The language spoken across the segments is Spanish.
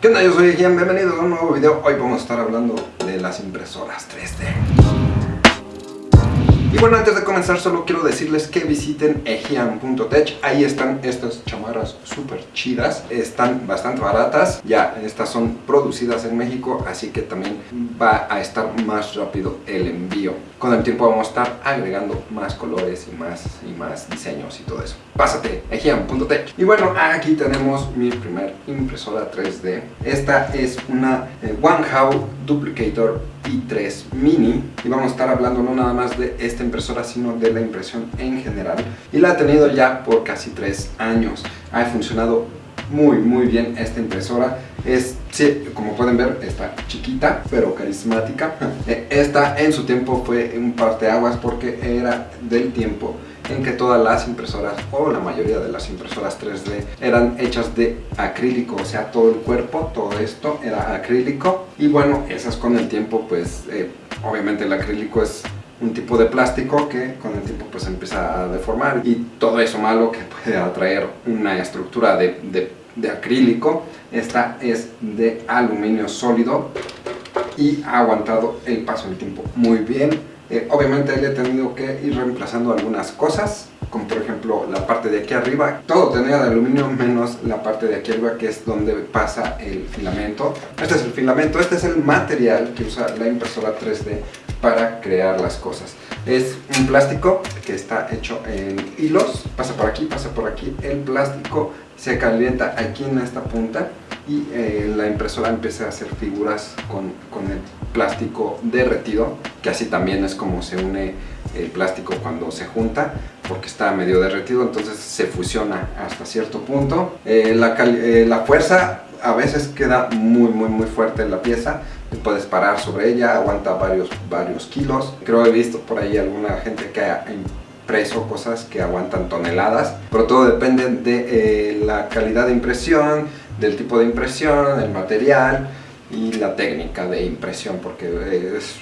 ¿Qué onda? Yo soy Gian, bienvenidos a un nuevo video. Hoy vamos a estar hablando de las impresoras 3D. Y bueno, antes de comenzar solo quiero decirles que visiten ejian.tech Ahí están estas chamarras súper chidas Están bastante baratas Ya, estas son producidas en México Así que también va a estar más rápido el envío Con el tiempo vamos a estar agregando más colores y más, y más diseños y todo eso. Pásate, ejian.tech Y bueno, aquí tenemos mi primer impresora 3D Esta es una eh, Duplicator i3 Mini. Y vamos a estar hablando no nada más de esta impresora sino de la impresión en general. Y la he tenido ya por casi 3 años. Ha funcionado muy muy bien esta impresora. Es, sí, como pueden ver, está chiquita pero carismática. Eh, esta en su tiempo fue un parteaguas porque era del tiempo en que todas las impresoras o la mayoría de las impresoras 3D eran hechas de acrílico, o sea todo el cuerpo, todo esto era acrílico. Y bueno, esas con el tiempo pues eh, obviamente el acrílico es un tipo de plástico que con el tiempo pues empieza a deformar y todo eso malo que puede atraer una estructura de, de acrílico esta es de aluminio sólido y ha aguantado el paso del tiempo muy bien eh, obviamente le he tenido que ir reemplazando algunas cosas, como por ejemplo la parte de aquí arriba. Todo tenía de aluminio menos la parte de aquí arriba que es donde pasa el filamento. Este es el filamento, este es el material que usa la impresora 3D para crear las cosas. Es un plástico que está hecho en hilos, pasa por aquí, pasa por aquí. El plástico se calienta aquí en esta punta y eh, la impresora empieza a hacer figuras con, con, el plástico derretido que así también es como se une el plástico cuando se junta porque está medio derretido entonces se fusiona hasta cierto punto eh, la, eh, la, fuerza a veces queda muy muy muy fuerte en la pieza puedes parar sobre ella, aguanta varios, varios kilos. Creo he visto por ahí alguna gente que ha impreso cosas que aguantan toneladas pero todo depende de la calidad de impresión del tipo de impresión, el material y la técnica de impresión porque es,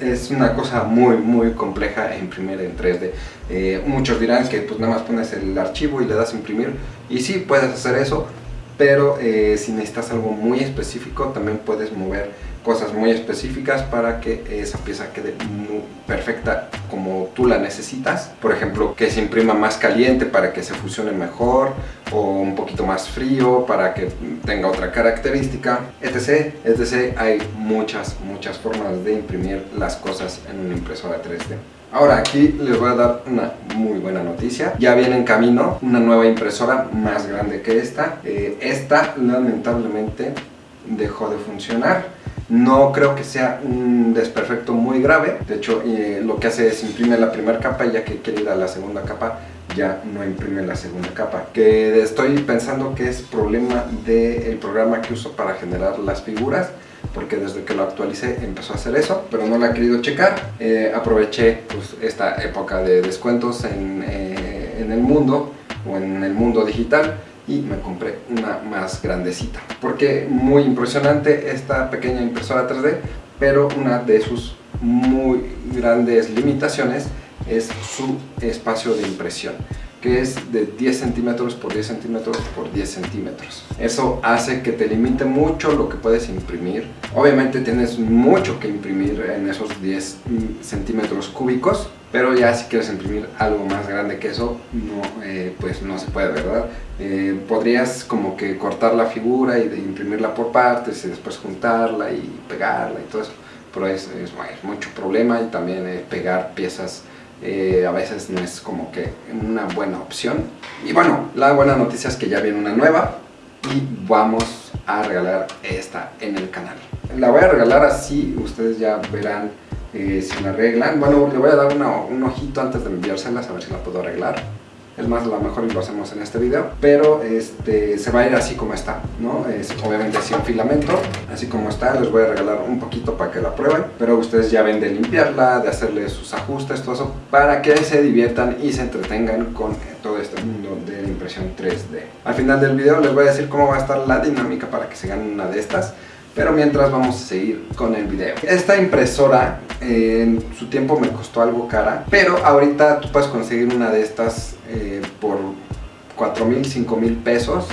es una cosa muy muy compleja imprimir en 3D eh, muchos dirán que pues nada más pones el archivo y le das imprimir y sí puedes hacer eso pero eh, si necesitas algo muy específico también puedes mover cosas muy específicas para que esa pieza quede muy perfecta como tú la necesitas por ejemplo que se imprima más caliente para que se fusione mejor o un poquito más frío para que tenga otra característica etc, etc hay muchas muchas formas de imprimir las cosas en una impresora 3D Ahora aquí les voy a dar una muy buena noticia. Ya viene en camino una nueva impresora más grande que esta. Eh, esta lamentablemente dejó de funcionar. No creo que sea un desperfecto muy grave. De hecho, eh, lo que hace es imprime la primera capa y ya que quiere ir a la segunda capa, ya no imprime la segunda capa. Que estoy pensando que es problema del programa que uso para generar las figuras porque desde que lo actualicé empezó a hacer eso, pero no lo he querido checar. Eh, aproveché pues, esta época de descuentos en, eh, en el mundo o en el mundo digital y me compré una más grandecita porque muy impresionante esta pequeña impresora 3D pero una de sus muy grandes limitaciones es su espacio de impresión que es de 10 centímetros por 10 centímetros por 10 centímetros. Eso hace que te limite mucho lo que puedes imprimir. Obviamente tienes mucho que imprimir en esos 10 centímetros cúbicos, pero ya si quieres imprimir algo más grande que eso, no, eh, pues no se puede, ¿verdad? Eh, podrías como que cortar la figura y de imprimirla por partes y después juntarla y pegarla y todo eso, pero es, es, mucho problema y también eh, pegar piezas eh, a veces no es como que una buena opción. Y bueno, la buena noticia es que ya viene una nueva y vamos a regalar esta en el canal. La voy a regalar así, ustedes ya verán eh, si la arreglan. Bueno, le voy a dar un ojito antes de enviárselas a ver si la puedo arreglar es más lo mejor lo hacemos en este video pero este se va a ir así como está no es obviamente un filamento así como está les voy a regalar un poquito para que la prueben pero ustedes ya ven de limpiarla de hacerle sus ajustes todo eso para que se diviertan y se entretengan con todo este mundo de la impresión 3D al final del video les voy a decir cómo va a estar la dinámica para que se ganen una de estas pero mientras vamos a seguir con el video. Esta impresora en su tiempo me costó algo cara, pero ahorita tú puedes conseguir una de estas eh, por 4 mil, 5 mil pesos.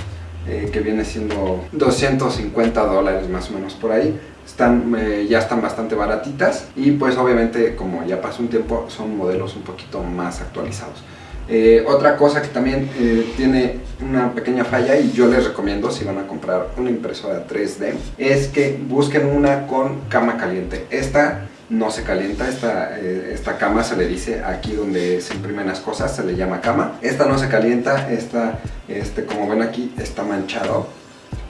eh, que viene siendo 250 dólares más o menos por ahí. Están, eh, ya están bastante baratitas y pues obviamente como ya pasó un tiempo son modelos un poquito más actualizados. Eh, otra cosa que también tiene una pequeña falla y yo les recomiendo si van a comprar una impresora 3D es que busquen una con cama caliente. Esta no se calienta, esta, eh, esta cama se le dice aquí donde se imprimen las cosas, se le llama cama. Esta no se calienta, esta, este, como ven aquí, está manchado.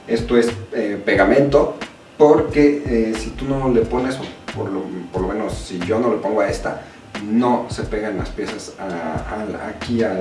Esto es eh, pegamento porque eh, si tú no le pones, por lo, por lo menos si yo no le pongo a esta, no se pegan las piezas aquí a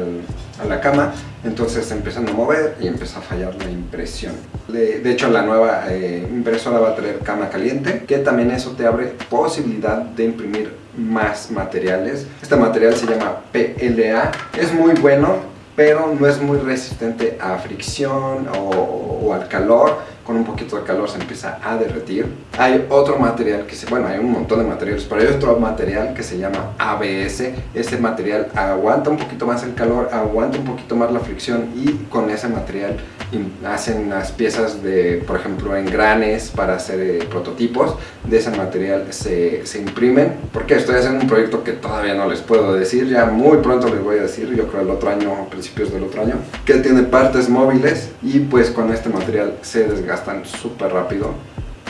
la cama, entonces empiezan a mover y empieza a fallar la impresión. De, hecho la nueva eh, impresora va a tener cama caliente, que también eso te abre posibilidad de imprimir más materiales. Este material se llama PLA, es muy bueno, pero no es muy resistente a fricción o al calor, con un poquito de calor se empieza a derretir. Hay otro material que se, bueno, hay un montón de materiales, pero hay otro material que se llama ABS. Ese material aguanta un poquito más el calor, aguanta un poquito más la fricción y con ese material hacen las piezas de, por ejemplo, engranes para hacer eh, prototipos. De ese material se, se imprimen. Porque estoy haciendo un proyecto que todavía no les puedo decir, ya muy pronto les voy a decir, yo creo el otro año, a principios del otro año, que tiene partes móviles y pues con este material se desgasta están súper rápido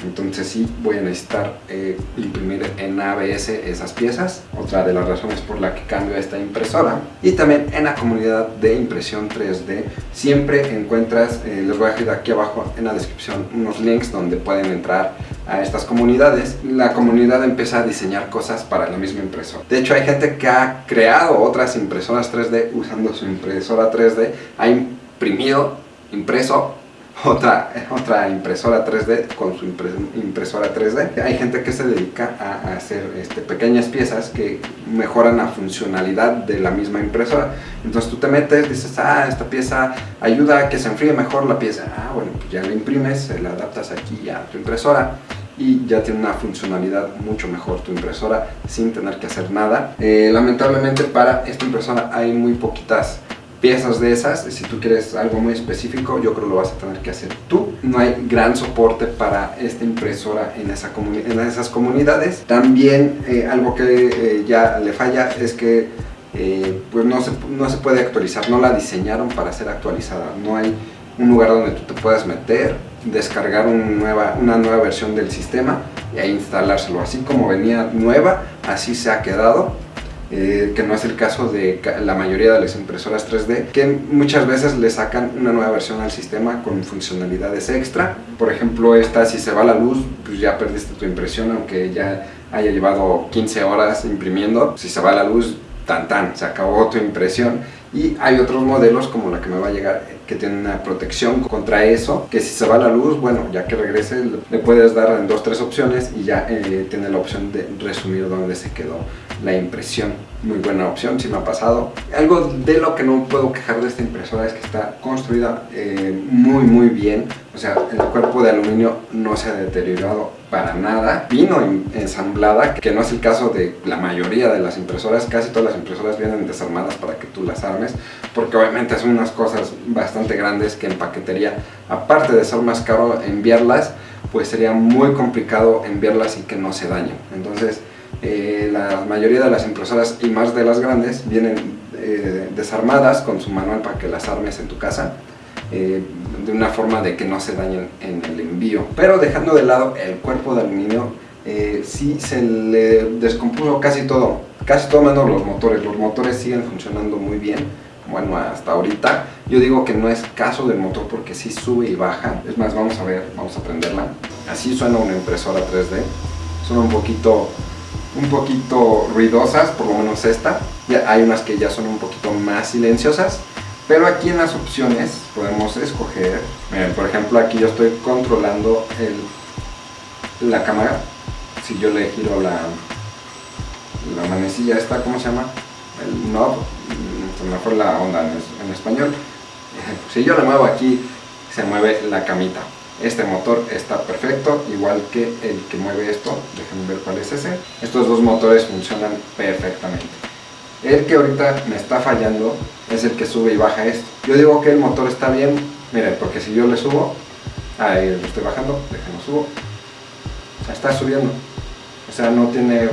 entonces sí voy a necesitar eh, imprimir en ABS esas piezas. Otra de las razones por la que cambio esta impresora. Y también en la comunidad de impresión 3D siempre encuentras, eh, les voy a dejar aquí abajo en la descripción unos links donde pueden entrar a estas comunidades. La comunidad empieza a diseñar cosas para la misma impresora. De hecho hay gente que ha creado otras impresoras 3D usando su impresora 3D ha imprimido, impreso otra, otra impresora 3D con su impresora 3D. Hay gente que se dedica a, hacer este, pequeñas piezas que mejoran la funcionalidad de la misma impresora. Entonces tú te metes, dices, ah, esta pieza ayuda a que se enfríe mejor la pieza. Ah, bueno, pues ya la imprimes, la adaptas aquí a tu impresora y ya tiene una funcionalidad mucho mejor tu impresora sin tener que hacer nada. Eh, lamentablemente para esta impresora hay muy poquitas piezas de esas, si tú quieres algo muy específico, yo creo que lo vas a tener que hacer tú. No hay gran soporte para esta impresora en, esa en esas comunidades. También eh, algo que eh, ya le falla es que eh, pues no se, no se puede actualizar, no la diseñaron para ser actualizada. No hay un lugar donde tú te puedas meter, descargar una nueva, versión del sistema y ahí instalárselo. Así como venía nueva, así se ha quedado eh, que no es el caso de la mayoría de las impresoras 3D, que muchas veces le sacan una nueva versión al sistema con funcionalidades extra. Por ejemplo, esta si se va la luz, pues ya perdiste tu impresión, aunque ya haya llevado 15 horas imprimiendo. Si se va la luz, tan tan, se acabó tu impresión. Y hay otros modelos como la que me va a llegar que tiene una protección contra eso, que si se va la luz, bueno, ya que regrese le puedes dar en dos, tres opciones y ya eh, tiene la opción de resumir dónde se quedó la impresión. Muy buena opción, si me ha pasado. Algo de lo que no puedo quejar de esta impresora es que está construida eh, muy muy bien. O sea, el cuerpo de aluminio no se ha deteriorado para nada. Vino ensamblada, que no es el caso de la mayoría de las impresoras. Casi todas las impresoras vienen desarmadas para que tú las armes. Porque obviamente son unas cosas bastante grandes que en paquetería, aparte de ser más caro enviarlas, pues sería muy complicado enviarlas y que no se dañen. Entonces, eh, la mayoría de las impresoras y más de las grandes vienen eh, desarmadas con su manual para que las armes en tu casa eh, de una forma de que no se dañen en el envío. Pero dejando de lado el cuerpo de aluminio sí se le descompuso casi todo casi todo menos los motores. Los motores siguen funcionando muy bien bueno hasta ahorita. Yo digo que no es caso del motor porque sí sube y baja. Es más vamos a ver vamos a prenderla. Así suena una impresora 3D suena un poquito un poquito ruidosas, por lo menos esta. Hay unas que ya son un poquito más silenciosas. Pero aquí en las opciones podemos escoger, por ejemplo aquí yo estoy controlando el, la cámara. Si yo le giro la, la manecilla esta, ¿cómo se llama? El knob, se me fue la onda en, en español. Si yo le muevo aquí, se mueve la camita. Este motor está perfecto, igual que el que mueve esto, déjenme ver cuál es ese. Estos dos motores funcionan perfectamente. El que ahorita me está fallando es el que sube y baja esto. Yo digo que el motor está bien Miren, porque si yo le subo, ahí lo estoy bajando, déjenlo subo, está subiendo. O sea, no tiene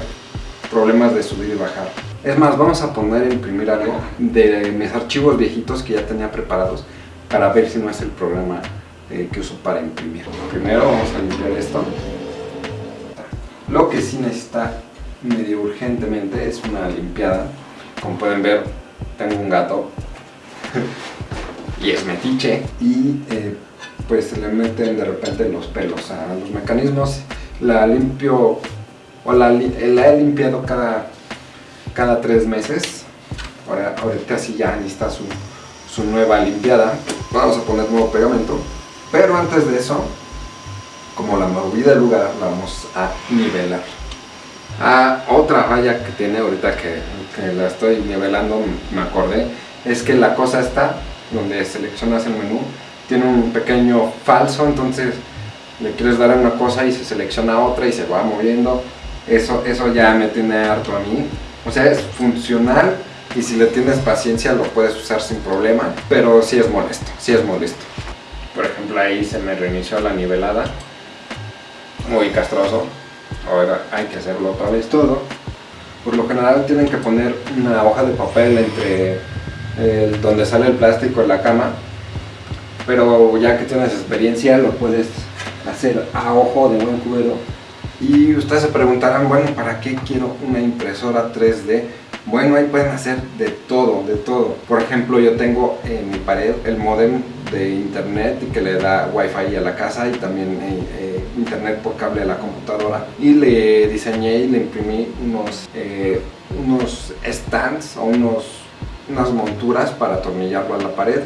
problemas de subir y bajar. Es más, vamos a poner a imprimir algo de mis archivos viejitos que ya tenía preparados para ver si no es el programa eh, que uso para imprimir. Primero vamos a limpiar esto. Lo que sí necesita medio urgentemente es una limpiada. Como pueden ver, tengo un gato y es metiche y eh, pues se le meten de repente los pelos a los mecanismos. La limpio o la, he limpiado cada, cada tres meses. Ahora, ahorita sí ya está su, su nueva limpiada. Vamos a poner nuevo pegamento. Pero antes de eso, como la moví del lugar, la vamos a nivelar. Ah, otra falla que tiene ahorita que, la estoy nivelando, me acordé, es que la cosa está donde seleccionas el menú, tiene un pequeño falso, entonces le quieres dar a una cosa y se selecciona otra y se va moviendo. Eso, eso ya me tiene harto a mí. O sea, es funcional y si le tienes paciencia lo puedes usar sin problema, pero sí es molesto, sí es molesto. Por ejemplo, ahí se me reinició la nivelada, muy castroso. Ahora hay que hacerlo otra vez todo. Por lo general tienen que poner una hoja de papel entre donde sale el plástico en la cama, pero ya que tienes experiencia lo puedes hacer a ojo de buen cubero. Y ustedes se preguntarán, bueno, ¿para qué quiero una impresora 3D? Bueno, ahí pueden hacer de todo, de todo. Por ejemplo, yo tengo en mi pared el modem de internet que le da wifi a la casa y también eh, eh, internet por cable a la computadora. Y le diseñé y le imprimí unos, eh, unos stands o unos, unas monturas para atornillarlo a la pared.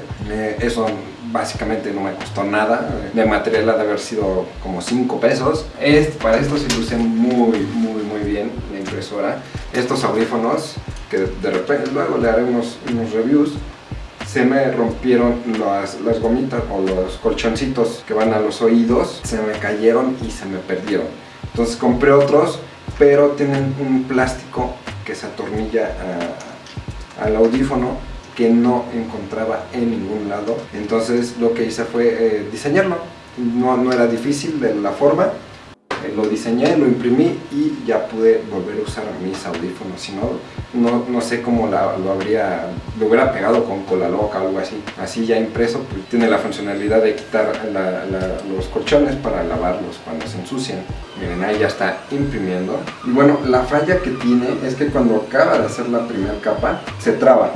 eso básicamente no me costó nada. De material ha de haber sido como 5 pesos. Este, para esto se luce muy, muy, muy bien la impresora. Estos audífonos, que de repente luego le haré unos, unos reviews, se me rompieron las, las, gomitas o los colchoncitos que van a los oídos, se me cayeron y se me perdieron. Entonces compré otros, pero tienen un plástico que se atornilla al audífono que no encontraba en ningún lado. Entonces lo que hice fue eh, diseñarlo. No, no, era difícil de la forma. Eh, lo diseñé, lo imprimí y ya pude volver a usar mis audífonos. Si no, no, no sé cómo lo habría, lo hubiera pegado con cola loca o algo así. Así ya impreso, pues tiene la funcionalidad de quitar los colchones para lavarlos cuando se ensucian. Miren, ahí ya está imprimiendo. Y bueno, la falla que tiene es que cuando acaba de hacer la primera capa, se traba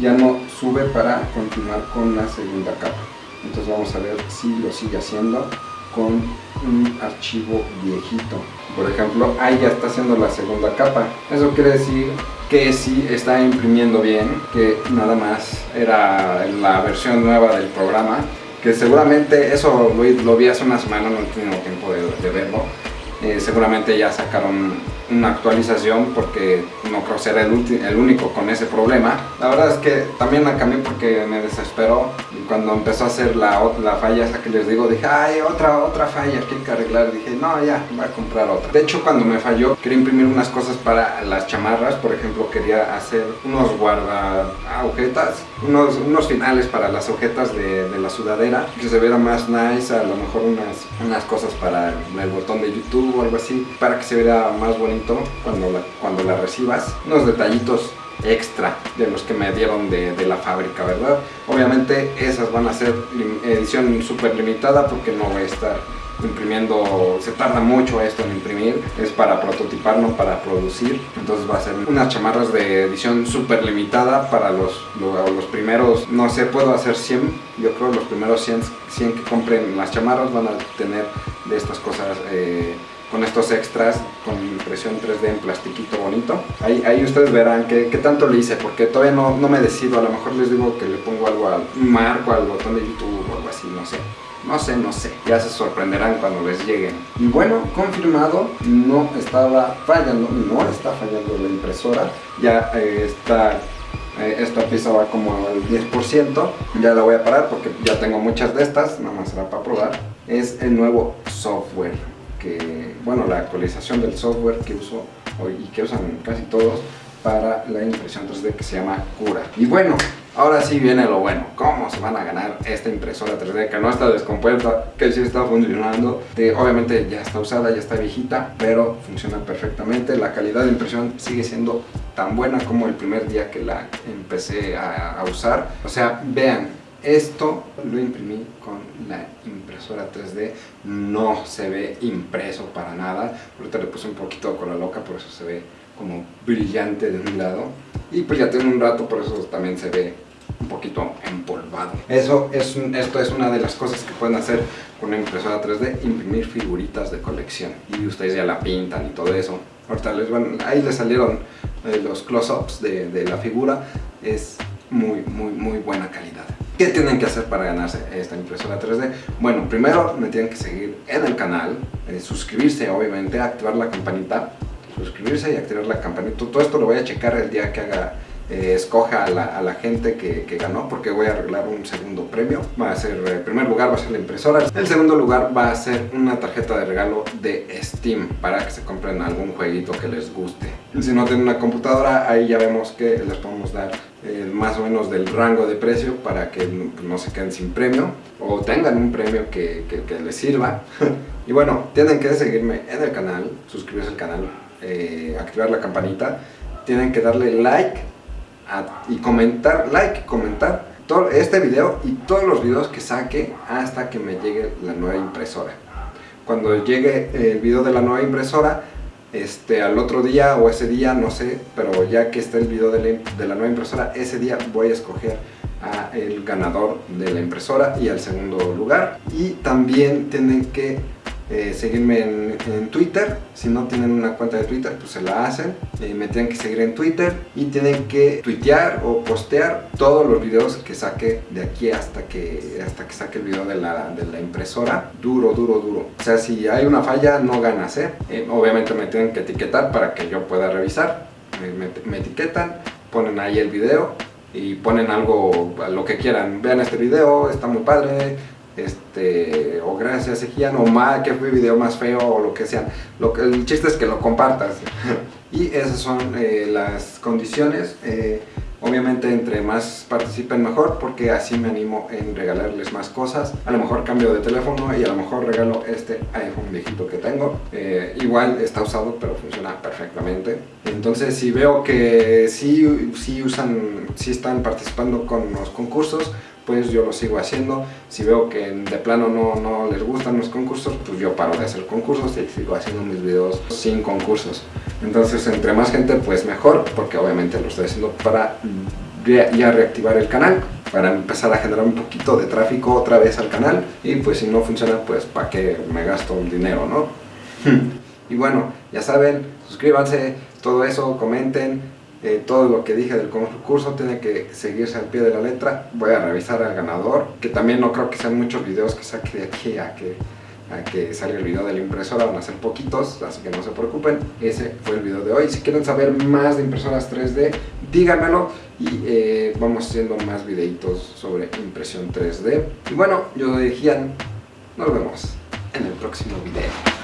ya no sube para continuar con la segunda capa entonces vamos a ver si lo sigue haciendo con un archivo viejito. Por ejemplo ahí ya está haciendo la segunda capa. Eso quiere decir que sí está imprimiendo bien que nada más era la versión nueva del programa que seguramente eso lo, vi hace una semana no he tiempo de verlo. Eh, seguramente ya sacaron una actualización porque no creo ser el, el, único con ese problema. La verdad es que también la cambié porque me desesperó y cuando empezó a hacer la, la falla esa que les digo dije, ay, otra, otra falla que hay que arreglar. Dije, no, ya, voy a comprar otra. De hecho, cuando me falló, quería imprimir unas cosas para las chamarras. Por ejemplo, quería hacer unos guarda agujetas, unos, unos finales para las agujetas de, de la sudadera, que se viera más nice, a lo mejor unas, unas cosas para el botón de YouTube o algo así para que se vea más bonito cuando la, cuando la recibas. Unos detallitos extra de los que me dieron de, la fábrica, ¿verdad? Obviamente esas van a ser edición súper limitada porque no voy a estar imprimiendo, se tarda mucho esto en imprimir, es para prototipar, no para producir, entonces va a ser unas chamarras de edición súper limitada para los, los, primeros, no sé, puedo hacer 100, yo creo los primeros 100, 100 que compren las chamarras van a tener de estas cosas eh, con estos extras con impresión 3D en plastiquito bonito. Ahí, ahí ustedes verán qué, tanto le hice, porque todavía no, no, me decido. A lo mejor les digo que le pongo algo al marco, al botón de YouTube o algo así, no sé. No sé, no sé. Ya se sorprenderán cuando les lleguen. Y bueno, confirmado, no estaba fallando, no está fallando la impresora. Ya eh, está eh, esta pieza va como al 10%, ya la voy a parar porque ya tengo muchas de estas, nada más será para probar. Es el nuevo software que, bueno, la actualización del software que uso hoy y que usan casi todos para la impresión 3D que se llama Cura. Y bueno, ahora sí viene lo bueno. ¿Cómo se van a ganar esta impresora 3D que no está descompuesta, que sí está funcionando? obviamente ya está usada, ya está viejita, pero funciona perfectamente. La calidad de impresión sigue siendo tan buena como el primer día que la empecé a, a usar. O sea, vean, esto lo imprimí con la impresora 3D, no se ve impreso para nada, ahorita le puse un poquito de cola loca, por eso se ve como brillante de un lado, y pues ya tiene un rato, por eso también se ve un poquito empolvado. Eso es esto es una de las cosas que pueden hacer con una impresora 3D, imprimir figuritas de colección, y ustedes ya la pintan y todo eso. Ahorita les van, ahí les salieron eh, los close-ups de, de la figura, es muy, muy, muy buena calidad. ¿Qué tienen que hacer para ganarse esta impresora 3D? Bueno, primero me tienen que seguir en el canal, eh, suscribirse obviamente, activar la campanita, suscribirse y activar la campanita. Todo esto lo voy a checar el día que haga eh, escoja a la, gente que, ganó porque voy a arreglar un segundo premio va a ser, eh, primer lugar va a ser la impresora el segundo lugar va a ser una tarjeta de regalo de Steam para que se compren algún jueguito que les guste si no tienen una computadora ahí ya vemos que les podemos dar eh, más o menos del rango de precio para que no se queden sin premio o tengan un premio que, que, les sirva y bueno, tienen que seguirme en el canal suscribirse al canal, activar la campanita tienen que darle like y comentar, like, comentar todo este video y todos los videos que saque hasta que me llegue la nueva impresora. Cuando llegue el video de la nueva impresora, este, al otro día o ese día, no sé, pero ya que está el video de la, de la nueva impresora, ese día voy a escoger a el ganador de la impresora y al segundo lugar. Y también tienen que eh, seguirme en, Twitter, si no tienen una cuenta de Twitter pues se la hacen, eh, me tienen que seguir en Twitter y tienen que tuitear o postear todos los videos que saque de aquí hasta que, hasta que saque el video de la, de la impresora, duro, duro, duro. O sea, si hay una falla no ganas, ¿eh? obviamente me tienen que etiquetar para que yo pueda revisar, me, me etiquetan, ponen ahí el video y ponen algo, lo que quieran, vean este video, está muy padre, este, o gracias Ejian, o mal, que fue video más feo, o lo que sea. Lo que, el chiste es que lo compartas. y esas son eh, las condiciones. Eh, obviamente entre más participen mejor porque así me animo en regalarles más cosas. A lo mejor cambio de teléfono y a lo mejor regalo este iPhone viejito que tengo. Eh, igual está usado pero funciona perfectamente. Entonces si veo que sí, sí usan, sí están participando con los concursos, pues yo lo sigo haciendo. Si veo que de plano no, no les gustan los concursos, pues yo paro de hacer concursos y sigo haciendo mis videos sin concursos. Entonces, entre más gente, pues mejor, porque obviamente lo estoy haciendo para ya reactivar el canal para empezar a generar un poquito de tráfico otra vez al canal y pues si no funciona pues para qué me gasto el dinero no y bueno ya saben suscríbanse todo eso comenten eh, todo lo que dije del concurso tiene que seguirse al pie de la letra. Voy a revisar al ganador, que también no creo que sean muchos videos que saque de aquí a que, a que salga el video de la impresora, van a ser poquitos, así que no se preocupen. Ese fue el video de hoy. Si quieren saber más de impresoras 3D, díganmelo y eh, vamos haciendo más videitos sobre impresión 3D. Y bueno, yo soy Gian, nos vemos en el próximo video.